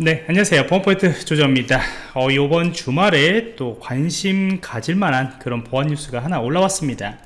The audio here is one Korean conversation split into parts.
네 안녕하세요. 보안포인트 조정입니다. 어, 이번 주말에 또 관심 가질 만한 그런 보안 뉴스가 하나 올라왔습니다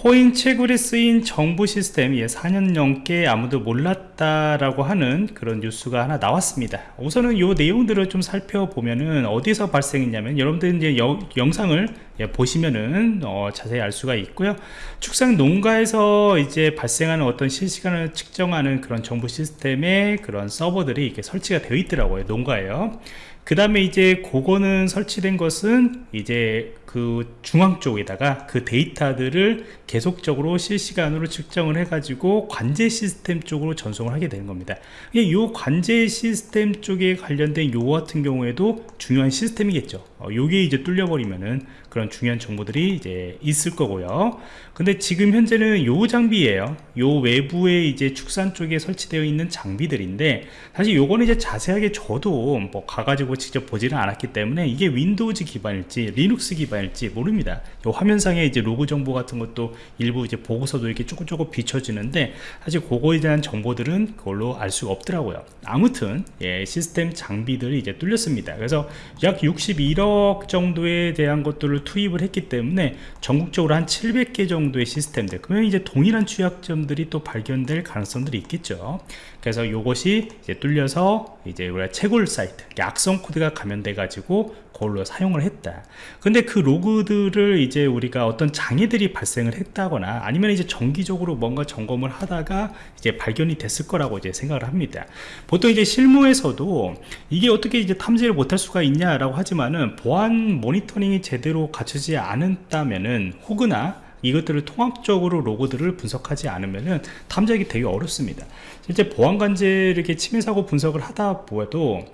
코인 채굴에 쓰인 정부 시스템 예, 4년 넘게 아무도 몰랐다라고 하는 그런 뉴스가 하나 나왔습니다. 우선은 이 내용들을 좀 살펴보면은 어디서 발생했냐면 여러분들 이제 여, 영상을 예, 보시면은 어, 자세히 알 수가 있고요. 축산 농가에서 이제 발생하는 어떤 실시간을 측정하는 그런 정부 시스템의 그런 서버들이 이렇게 설치가 되어 있더라고요 농가에요. 그 다음에 이제 그거는 설치된 것은 이제 그 중앙 쪽에다가 그 데이터들을 계속적으로 실시간으로 측정을 해 가지고 관제 시스템 쪽으로 전송을 하게 되는 겁니다. 이 관제 시스템 쪽에 관련된 요 같은 경우에도 중요한 시스템이겠죠. 어, 요게 이제 뚫려 버리면은 그런 중요한 정보들이 이제 있을 거고요. 근데 지금 현재는 요 장비예요. 요 외부에 이제 축산 쪽에 설치되어 있는 장비들인데 사실 요거는 이제 자세하게 저도 뭐 가가지고 직접 보지는 않았기 때문에 이게 윈도우즈 기반일지 리눅스 기반 일지 모릅니다. 요 화면상에 이제 로그 정보 같은 것도 일부 이제 보고서도 이렇게 조금 조금 비춰지는데 사실 그거에 대한 정보들은 그걸로 알 수가 없더라고요. 아무튼 예, 시스템 장비들이 이제 뚫렸습니다. 그래서 약 61억 정도에 대한 것들을 투입을 했기 때문에 전국적으로 한 700개 정도의 시스템들 그러면 이제 동일한 취약점들이 또 발견될 가능성들이 있겠죠. 그래서 이것이 이제 뚫려서 이제 우리가 채굴 사이트 악성 코드가 감염돼 가지고 그걸로 사용을 했다. 근데 그 로그들을 이제 우리가 어떤 장애들이 발생을 했다거나 아니면 이제 정기적으로 뭔가 점검을 하다가 이제 발견이 됐을 거라고 이제 생각을 합니다. 보통 이제 실무에서도 이게 어떻게 이제 탐지를 못할 수가 있냐라고 하지만은 보안 모니터링이 제대로 갖추지 않았다면은 혹으나 이것들을 통합적으로 로고들을 분석하지 않으면은 탐지하기 되게 어렵습니다. 실제 보안관제 이렇게 침해 사고 분석을 하다 보아도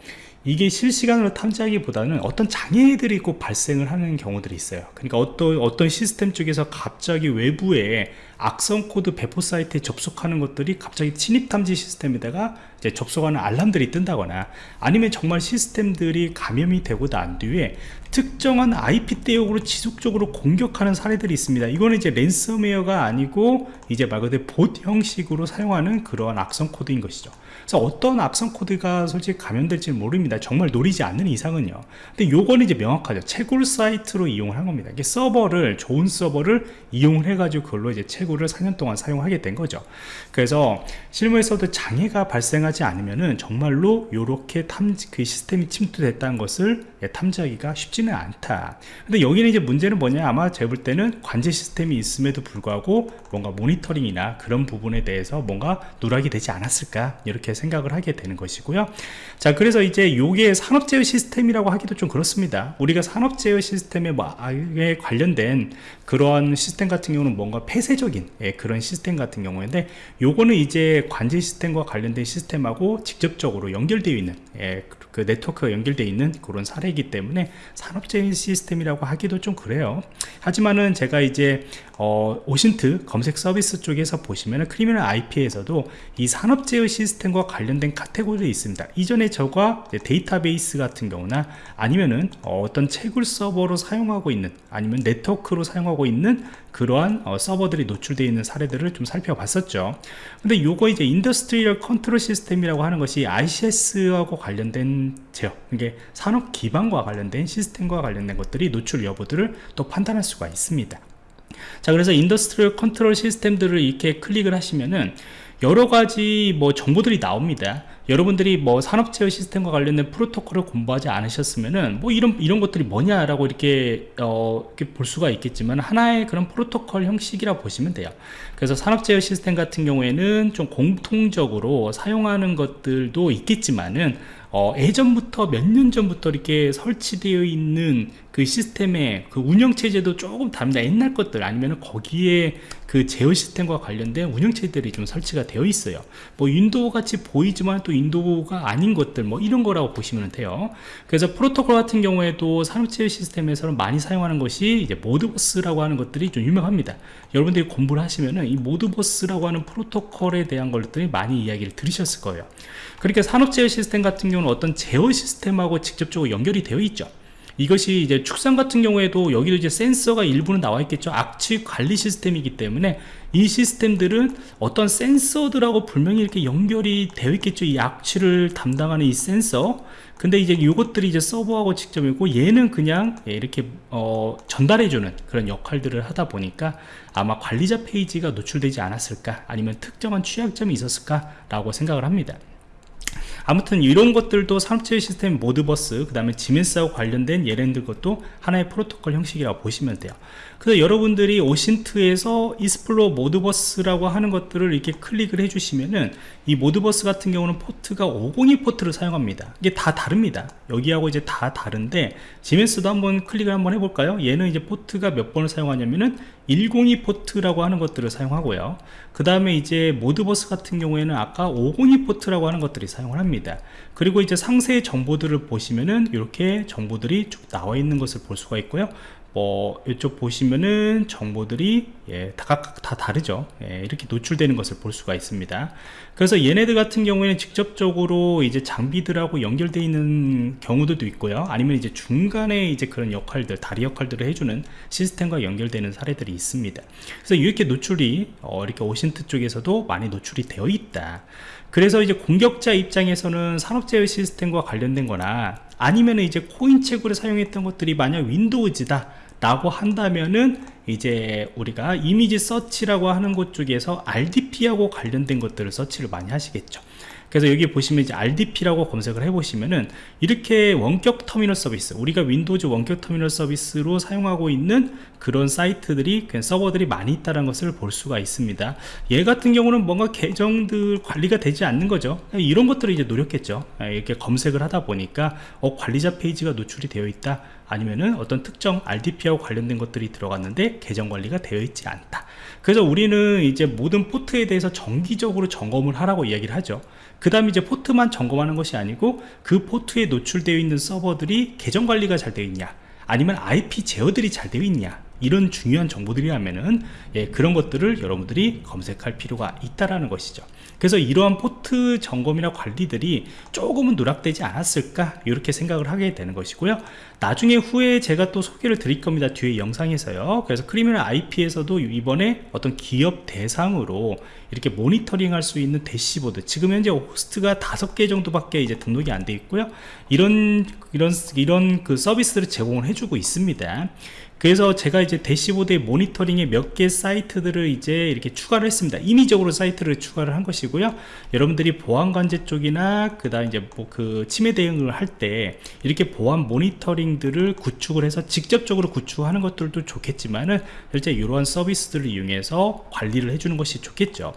이게 실시간으로 탐지하기보다는 어떤 장애들이 꼭 발생을 하는 경우들이 있어요. 그러니까 어떤 어떤 시스템 쪽에서 갑자기 외부에 악성 코드 배포 사이트에 접속하는 것들이 갑자기 침입 탐지 시스템에다가 접속하는 알람들이 뜬다거나 아니면 정말 시스템들이 감염이 되고 난 뒤에 특정한 IP 대역으로 지속적으로 공격하는 사례들이 있습니다. 이거는 이제 랜섬웨어가 아니고 이제 말 그대로 봇 형식으로 사용하는 그러한 악성 코드인 것이죠. 그래서 어떤 악성 코드가 솔직히 감염될지 모릅니다. 정말 노리지 않는 이상은요. 근데 요거는 이제 명확하죠. 채굴 사이트로 이용을 한 겁니다. 이게 서버를 좋은 서버를 이용을 해 가지고 그걸로 이제 채굴을 4년 동안 사용하게 된 거죠. 그래서 실무에서도 장애가 발생하지 않으면은 정말로 요렇게 탐지 그 시스템이 침투됐다는 것을 탐지하기가 쉽지는 않다. 근데 여기는 이제 문제는 뭐냐? 아마 제가 볼 때는 관제 시스템이 있음에도 불구하고 뭔가 모니터링이나 그런 부분에 대해서 뭔가 누락이 되지 않았을까? 이렇게 생각을 하게 되는 것이고요. 자 그래서 이제 요게 산업제어 시스템이라고 하기도 좀 그렇습니다. 우리가 산업제어 시스템에 뭐, 아, 관련된 그러한 시스템 같은 경우는 뭔가 폐쇄적인 예, 그런 시스템 같은 경우인데 요거는 이제 관제 시스템과 관련된 시스템 하고 직접적으로 연결되어 있는 예, 그 네트워크가 연결되어 있는 그런 사례이기 때문에 산업제어 시스템이라고 하기도 좀 그래요 하지만은 제가 이제 어, OSINT 검색 서비스 쪽에서 보시면은 Criminal IP에서도 이 산업 제어 시스템과 관련된 카테고리가 있습니다. 이전에 저가 데이터베이스 같은 경우나 아니면은 어, 떤 채굴 서버로 사용하고 있는 아니면 네트워크로 사용하고 있는 그러한 어, 서버들이 노출되어 있는 사례들을 좀 살펴봤었죠. 근데 요거 이제 Industrial Control System 이라고 하는 것이 ICS하고 관련된 제어, 이게 산업 기반과 관련된 시스템과 관련된 것들이 노출 여부들을 또 판단할 수가 있습니다. 자 그래서 Industrial Control System들을 이렇게 클릭을 하시면은 여러 가지 뭐 정보들이 나옵니다 여러분들이 뭐 산업 제어 시스템과 관련된 프로토콜을 공부하지 않으셨으면은 뭐 이런 이런 것들이 뭐냐라고 이렇게 어 이렇게 볼 수가 있겠지만 하나의 그런 프로토콜 형식이라 보시면 돼요. 그래서 산업 제어 시스템 같은 경우에는 좀 공통적으로 사용하는 것들도 있겠지만은 어, 예전부터 몇 년 전부터 이렇게 설치되어 있는 그 시스템의 그 운영체제도 조금 다릅니다. 옛날 것들 아니면 거기에 그 제어 시스템과 관련된 운영체제들이 좀 설치가 되어 있어요. 뭐 윈도우 같이 보이지만 또 윈도우가 아닌 것들 뭐 이런 거라고 보시면 돼요. 그래서 프로토콜 같은 경우에도 산업제어 시스템에서는 많이 사용하는 것이 이제 Modbus라고 하는 것들이 좀 유명합니다. 여러분들이 공부를 하시면은 이 Modbus라고 하는 프로토콜에 대한 것들이 많이 이야기를 들으셨을 거예요. 그러니까 산업제어 시스템 같은 경우는 어떤 제어 시스템하고 직접적으로 연결이 되어 있죠 이것이 이제 축산 같은 경우에도 여기도 이제 센서가 일부는 나와 있겠죠. 악취 관리 시스템이기 때문에 이 시스템들은 어떤 센서들하고 분명히 이렇게 연결이 되어 있겠죠. 이 악취를 담당하는 이 센서. 근데 이제 이것들이 이제 서버하고 직접이고 얘는 그냥 예, 이렇게 어, 전달해주는 그런 역할들을 하다 보니까 아마 관리자 페이지가 노출되지 않았을까? 아니면 특정한 취약점이 있었을까? 라고 생각을 합니다 아무튼 이런 것들도 산업체계 시스템 모드버스 그 다음에 지멘스하고 관련된 예랜드 것도 하나의 프로토콜 형식이라고 보시면 돼요. 그래서 여러분들이 OSINT에서 Explore Modbus라고 하는 것들을 이렇게 클릭을 해주시면은 이 Modbus 같은 경우는 포트가 502 포트를 사용합니다. 이게 다 다릅니다. 여기하고 이제 다 다른데 지멘스도 한번 클릭을 한번 해볼까요? 얘는 이제 포트가 몇 번을 사용하냐면은 102 포트라고 하는 것들을 사용하고요. 그 다음에 이제 Modbus 같은 경우에는 아까 502 포트라고 하는 것들이 사용을 합니다. 그리고 이제 상세 정보들을 보시면은 이렇게 정보들이 쭉 나와 있는 것을 볼 수가 있고요 뭐 이쪽 보시면은 정보들이 예, 다 각각 다 다르죠. 예, 이렇게 노출되는 것을 볼 수가 있습니다. 그래서 얘네들 같은 경우에는 직접적으로 이제 장비들하고 연결되어 있는 경우도 있고요. 아니면 이제 중간에 이제 그런 역할들 다리 역할들을 해주는 시스템과 연결되는 사례들이 있습니다. 그래서 이렇게 노출이 어, 이렇게 OSINT 쪽에서도 많이 노출이 되어 있다. 그래서 이제 공격자 입장에서는 산업제어 시스템과 관련된 거나 아니면 이제 코인 채굴을 사용했던 것들이 만약 윈도우즈다 라고 한다면은 이제 우리가 이미지 서치라고 하는 곳 쪽에서 RDP하고 관련된 것들을 search를 많이 하시겠죠 그래서 여기 보시면 이제 RDP라고 검색을 해보시면은 이렇게 원격 터미널 서비스 우리가 윈도우즈 원격 터미널 서비스로 사용하고 있는 그런 사이트들이 서버들이 많이 있다는 것을 볼 수가 있습니다. 얘 같은 경우는 뭔가 계정들 관리가 되지 않는 거죠. 이런 것들을 이제 노렸겠죠. 이렇게 검색을 하다 보니까 어, 관리자 페이지가 노출이 되어 있다. 아니면은 어떤 특정 RDP하고 관련된 것들이 들어갔는데 계정 관리가 되어 있지 않다 그래서 우리는 이제 모든 포트에 대해서 정기적으로 점검을 하라고 이야기를 하죠. 그 다음에 이제 포트만 점검하는 것이 아니고 그 포트에 노출되어 있는 서버들이 계정 관리가 잘 되어 있냐 아니면 IP 제어들이 잘 되어 있냐 이런 중요한 정보들이라면은 예, 그런 것들을 여러분들이 검색할 필요가 있다라는 것이죠. 그래서 이러한 포트 점검이나 관리들이 조금은 누락되지 않았을까 이렇게 생각을 하게 되는 것이고요. 나중에 후에 제가 또 소개를 드릴 겁니다 뒤에 영상에서요. 그래서 Criminal IP에서도 이번에 어떤 기업 대상으로 이렇게 모니터링 할 수 있는 대시보드 지금 현재 호스트가 다섯 개 정도밖에 이제 등록이 안 돼 있고요. 이런 이런 이런 그 서비스를 제공을 해주고 있습니다 그래서 제가 이제 대시보드의 모니터링에 몇 개 사이트들을 이제 이렇게 추가를 했습니다. 임의적으로 사이트를 추가를 한 것이고요. 여러분들이 보안 관제 쪽이나 그 다음 이제 뭐 그 침해 대응을 할 때 이렇게 보안 모니터링들을 구축을 해서 직접적으로 구축하는 것들도 좋겠지만은 실제 이러한 서비스들을 이용해서 관리를 해주는 것이 좋겠죠.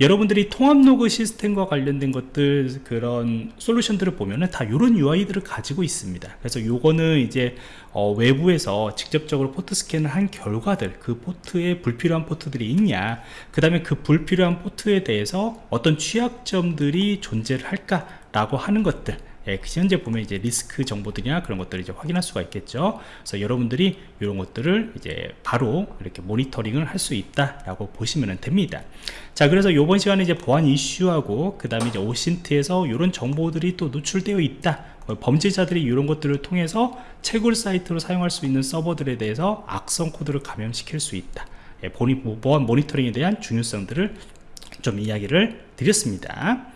여러분들이 통합 로그 시스템과 관련된 것들 그런 솔루션들을 보면은 다 이런 UI들을 가지고 있습니다. 그래서 요거는 이제 어, 외부에서 직접적으로 포트 스캔을 한 결과들 그 포트에 불필요한 포트들이 있냐 그 다음에 그 불필요한 포트에 대해서 어떤 취약점들이 존재를 할까 라고 하는 것들 예, 그 현재 보면 이제 리스크 정보들이나 그런 것들을 이제 확인할 수가 있겠죠. 그래서 여러분들이 이런 것들을 이제 바로 이렇게 모니터링을 할 수 있다라고 보시면 됩니다. 자, 그래서 이번 시간에 이제 보안 이슈하고 그 다음에 이제 오신트에서 이런 정보들이 또 노출되어 있다. 어, 범죄자들이 이런 것들을 통해서 채굴 사이트로 사용할 수 있는 서버들에 대해서 악성 코드를 감염시킬 수 있다. 예, 보안 모니터링에 대한 중요성들을 좀 이야기를 드렸습니다.